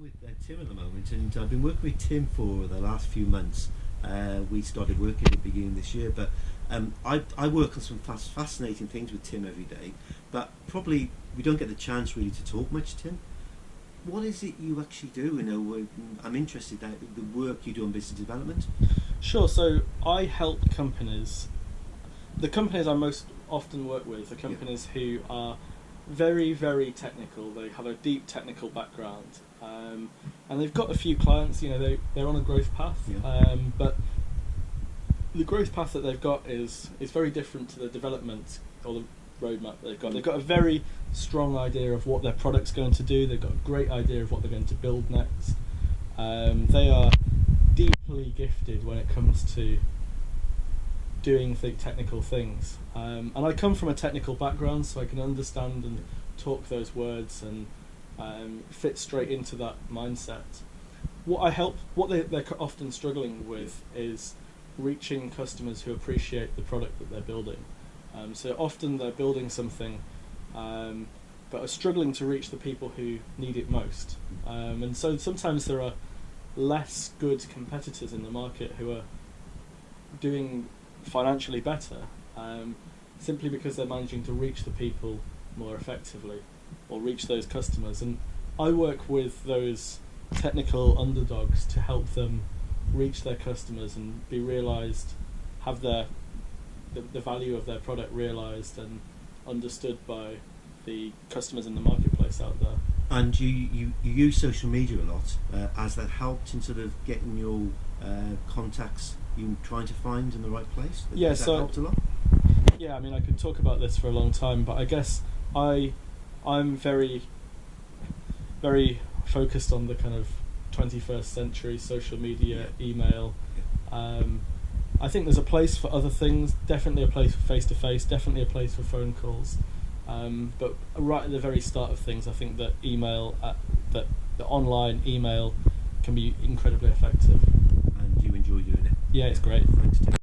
I'm with uh, Tim at the moment, and I've been working with Tim for the last few months. Uh, we started working at the beginning of this year, but um, I, I work on some fast, fascinating things with Tim every day. But probably we don't get the chance really to talk much, Tim. What is it you actually do? You know, I'm interested in the work you do on business development. Sure. So I help companies. The companies I most often work with are companies who are very, very technical. They have a deep technical background, um, and they've got a few clients. You know, they they're on a growth path, Yeah. um, but the growth path that they've got is is very different to the development or the roadmap they've got. They've got a very strong idea of what their product's going to do. They've got a great idea of what they're going to build next. Um, they are deeply gifted when it comes to doing th- technical things. Um, and I come from a technical background, so I can understand and talk those words and um, fit straight into that mindset. What I help, what they, they're often struggling with is reaching customers who appreciate the product that they're building. Um, so often they're building something, um, but are struggling to reach the people who need it most. Um, and so sometimes there are less good competitors in the market who are doing financially better um, simply because they're managing to reach the people more effectively or reach those customers. And I work with those technical underdogs to help them reach their customers and be realized, have their the, the value of their product realized and understood by the customers in the marketplace out there. And you, you, you use social media a lot. Uh, has that helped in sort of getting your uh, contacts you trying to find in the right place? Yeah, Has that so- helped a lot? Yeah, I mean, I could talk about this for a long time, but I guess I, I'm very, very focused on the kind of 21st century social media, email. Um, I think there's a place for other things. Definitely a place for face to face. Definitely a place for phone calls. Um, but right at the very start of things, I think that email, uh, that the online email, can be incredibly effective. And you enjoy doing it. Yeah, it's great.